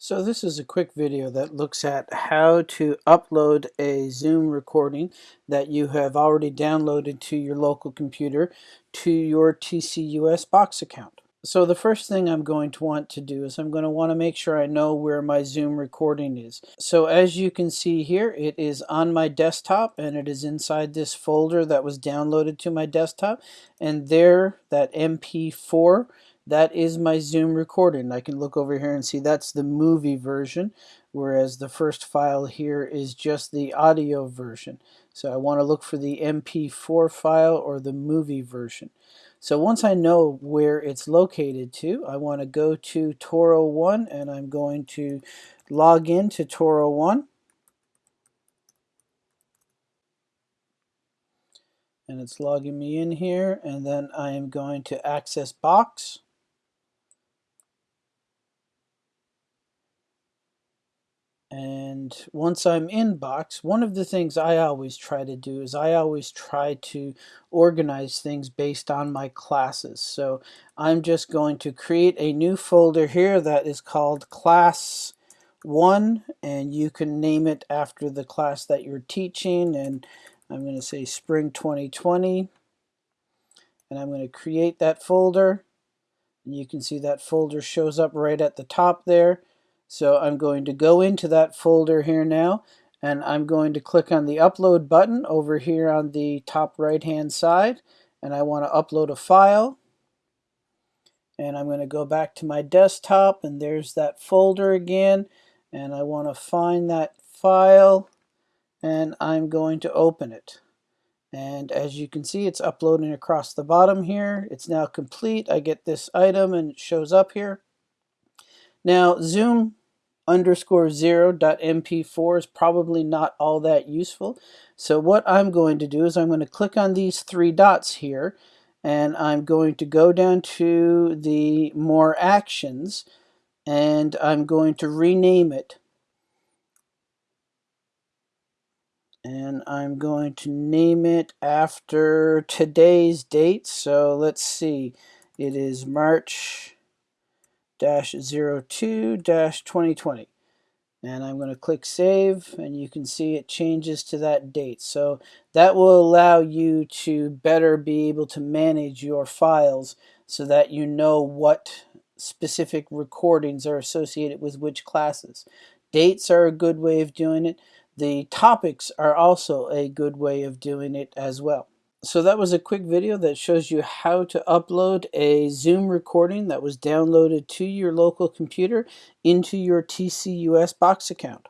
So this is a quick video that looks at how to upload a Zoom recording that you have already downloaded to your local computer to your TCUS box account. So the first thing I'm going to want to do is I'm going to want to make sure I know where my Zoom recording is. So as you can see here, it is on my desktop and it is inside this folder that was downloaded to my desktop. And there, that MP4 that is my Zoom recording. I can look over here and see that's the movie version, whereas the first file here is just the audio version. So I want to look for the MP4 file or the movie version. So once I know where it's located to, I want to go to Toro 1 and I'm going to log in to Toro 1. And it's logging me in here and then I am going to access box. And once I'm in Box, one of the things I always try to do is I always try to organize things based on my classes. So I'm just going to create a new folder here that is called Class 1 and you can name it after the class that you're teaching. And I'm going to say Spring 2020 and I'm going to create that folder. And you can see that folder shows up right at the top there so I'm going to go into that folder here now and I'm going to click on the upload button over here on the top right hand side and I want to upload a file. And I'm going to go back to my desktop and there's that folder again and I want to find that file and I'm going to open it. And as you can see it's uploading across the bottom here. It's now complete. I get this item and it shows up here. Now Zoom underscore zero dot mp4 is probably not all that useful. So what I'm going to do is I'm going to click on these three dots here and I'm going to go down to the more actions and I'm going to rename it. And I'm going to name it after today's date. So let's see, it is March 02-2020 and I'm going to click save and you can see it changes to that date so that will allow you to better be able to manage your files so that you know what specific recordings are associated with which classes dates are a good way of doing it the topics are also a good way of doing it as well so that was a quick video that shows you how to upload a Zoom recording that was downloaded to your local computer into your TCUS box account.